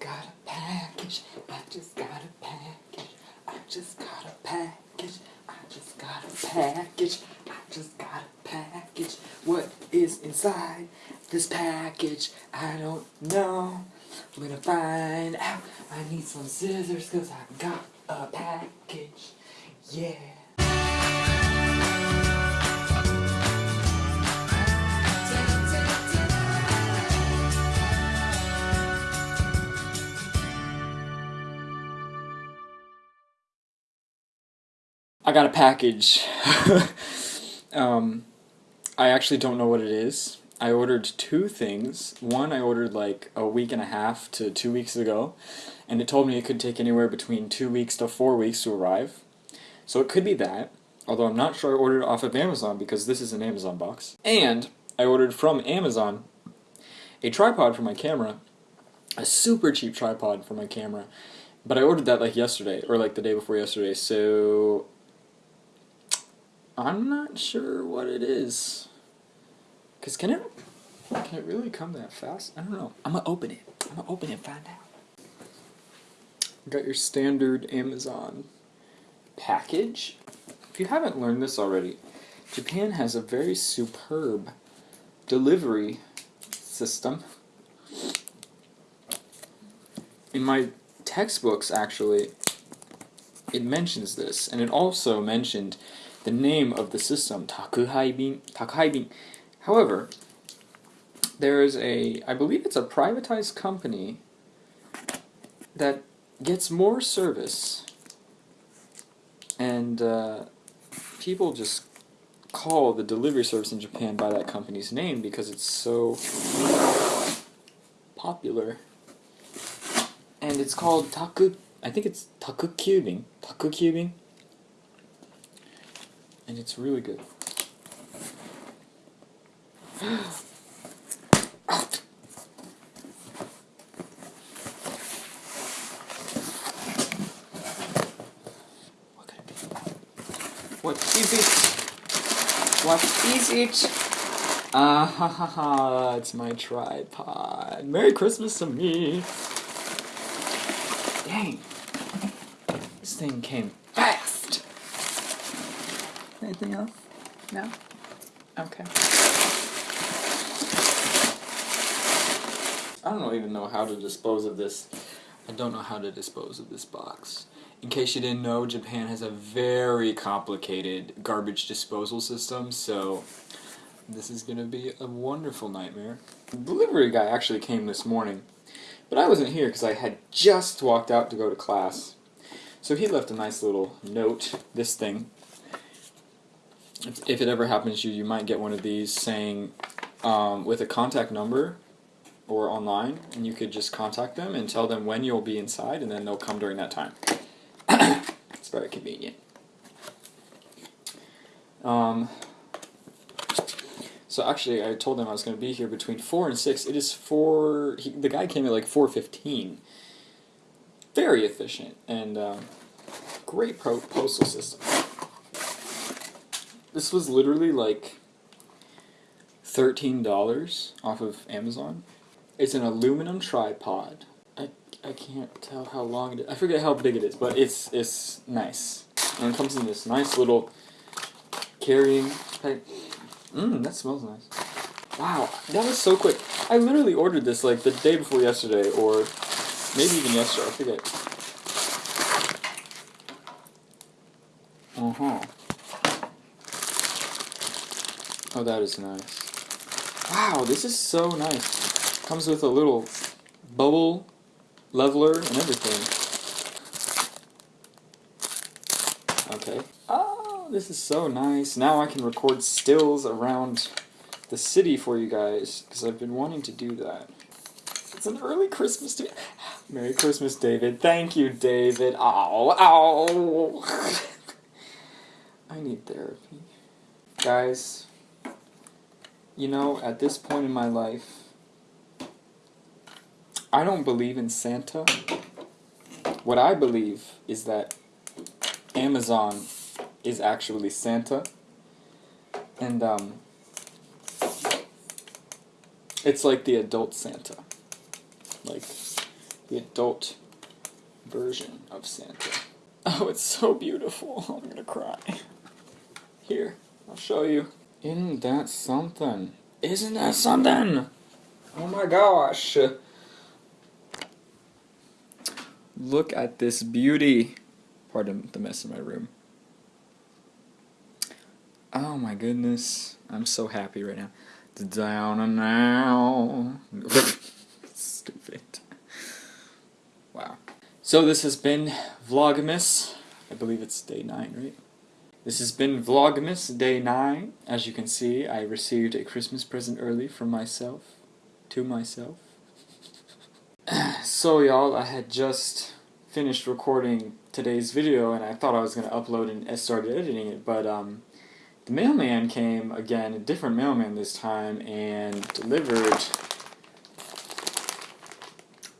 got a package. I just got a package. I just got a package. I just got a package. I just got a package. What is inside this package? I don't know. I'm gonna find out. I need some scissors because I got a package. Yeah. I got a package. um, I actually don't know what it is. I ordered two things. One I ordered like a week and a half to two weeks ago, and it told me it could take anywhere between two weeks to four weeks to arrive. So it could be that, although I'm not sure I ordered off of Amazon because this is an Amazon box. And I ordered from Amazon a tripod for my camera, a super cheap tripod for my camera, but I ordered that like yesterday, or like the day before yesterday, so I'm not sure what it is. Cause can it can it really come that fast? I don't know. I'm gonna open it. I'm gonna open it and find out. Got your standard Amazon package. If you haven't learned this already, Japan has a very superb delivery system. In my textbooks, actually, it mentions this, and it also mentioned the name of the system, Takuhaibin. Takuhaibin. However, there is a, I believe it's a privatized company that gets more service, and uh, people just call the delivery service in Japan by that company's name because it's so popular. And it's called Taku, I think it's Takkyubin. Taku Cubing and it's really good. what is it? What is it? Ah ha ha ha, it's my tripod. Merry Christmas to me. Dang. This thing came Anything else? No? Okay. I don't even know how to dispose of this. I don't know how to dispose of this box. In case you didn't know, Japan has a very complicated garbage disposal system, so this is going to be a wonderful nightmare. The delivery guy actually came this morning, but I wasn't here because I had just walked out to go to class. So he left a nice little note, this thing, if, if it ever happens to you, you might get one of these saying um, with a contact number or online, and you could just contact them and tell them when you'll be inside, and then they'll come during that time. it's very convenient. Um, so actually, I told them I was going to be here between four and six. It is four. He, the guy came at like four fifteen. Very efficient and um, great postal system. This was literally like $13 off of Amazon. It's an aluminum tripod. I, I can't tell how long it is. I forget how big it is, but it's it's nice. And it comes in this nice little carrying type. Mmm, that smells nice. Wow, that was so quick. I literally ordered this like the day before yesterday, or maybe even yesterday, I forget. Uh-huh. Oh, that is nice. Wow, this is so nice. Comes with a little bubble leveler and everything. Okay. Oh, this is so nice. Now I can record stills around the city for you guys, because I've been wanting to do that. It's an early Christmas to Merry Christmas, David. Thank you, David. Ow, ow. I need therapy. Guys, you know, at this point in my life, I don't believe in Santa. What I believe is that Amazon is actually Santa. And, um, it's like the adult Santa. Like, the adult version of Santa. Oh, it's so beautiful. I'm gonna cry. Here, I'll show you. Isn't that something? Isn't that something? Oh my gosh. Look at this beauty. Pardon the mess in my room. Oh my goodness. I'm so happy right now. Down and now. Stupid. Wow. So this has been Vlogmas. I believe it's day 9, right? This has been Vlogmas Day 9. As you can see, I received a Christmas present early from myself. To myself. so y'all, I had just finished recording today's video and I thought I was going to upload and started editing it, but um, the mailman came again, a different mailman this time, and delivered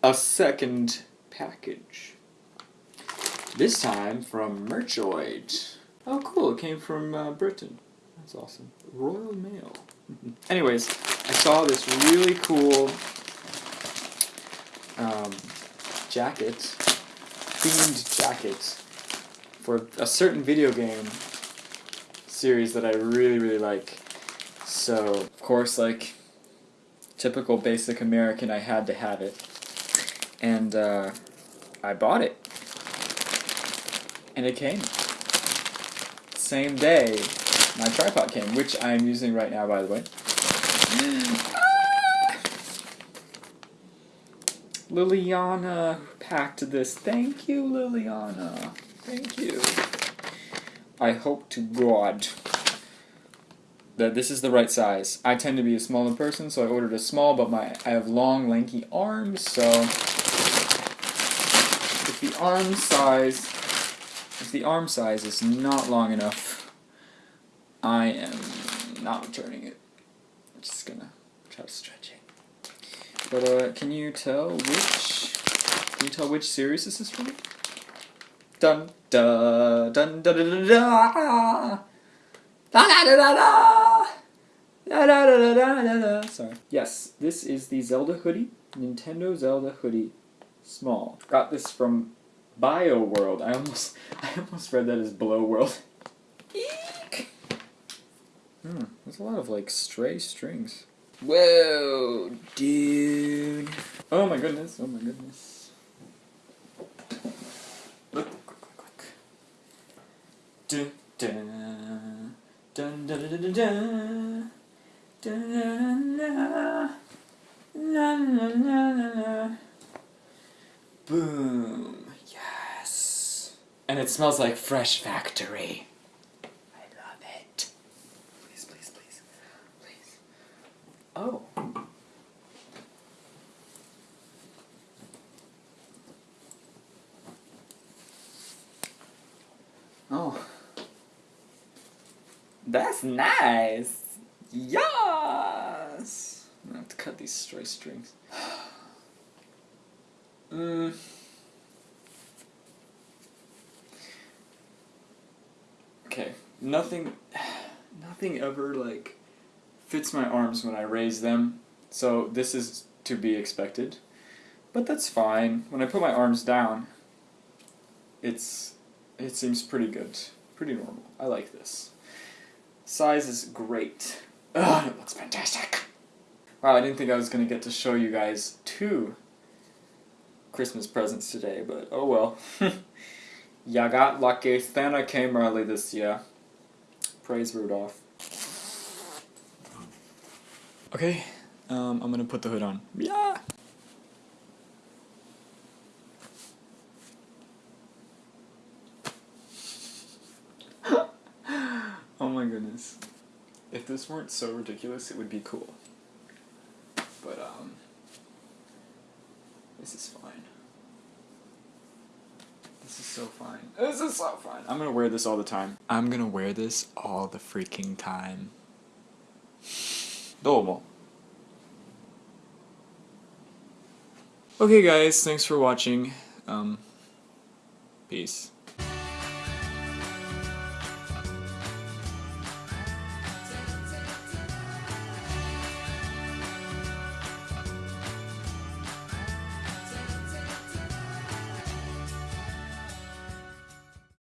a second package. This time from Merchoid. Oh cool, it came from uh, Britain. That's awesome. Royal Mail. Anyways, I saw this really cool um, jacket, themed jacket, for a certain video game series that I really, really like. So, of course, like, typical basic American, I had to have it. And, uh, I bought it. And it came same day my tripod came, which I'm using right now, by the way. Liliana packed this. Thank you, Liliana. Thank you. I hope to God that this is the right size. I tend to be a smaller person, so I ordered a small, but my I have long, lanky arms, so if the arm size if the arm size is not long enough, I am not returning it. I'm just gonna try to stretch it. But uh, can you tell which? Can you tell which series this is from? Dun da dun da da da da da da da da da da da da da da da Sorry. Yes, this is the Zelda hoodie. Nintendo Zelda hoodie. Small. Got this from Bio World. I almost I almost read that as Blow World. Eek! Hmm, there's a lot of like stray strings. Whoa, dude. Oh my goodness, oh my goodness. Look. Dun, dun, dun, dun, dun, dun, dun, dun, dun, dun, dun, dun. Boom. And it smells like Fresh Factory. I love it. Please, please, please. Please. Oh. Oh. That's nice. Yes. I'm gonna have to cut these stray strings. Mmm. okay, nothing, nothing ever like fits my arms when I raise them, so this is to be expected. But that's fine. When I put my arms down, it's it seems pretty good, pretty normal. I like this. Size is great. Ugh, it looks fantastic. Wow, I didn't think I was gonna get to show you guys two Christmas presents today, but oh well. Ya got lucky. Santa came early this year. Praise Rudolph. Okay, um, I'm gonna put the hood on. Yeah! oh my goodness. If this weren't so ridiculous, it would be cool. But, um, this is fine. This is so fine. This is so fine. I'm gonna wear this all the time. I'm gonna wear this all the freaking time. Domo. Okay guys, thanks for watching. Um, peace.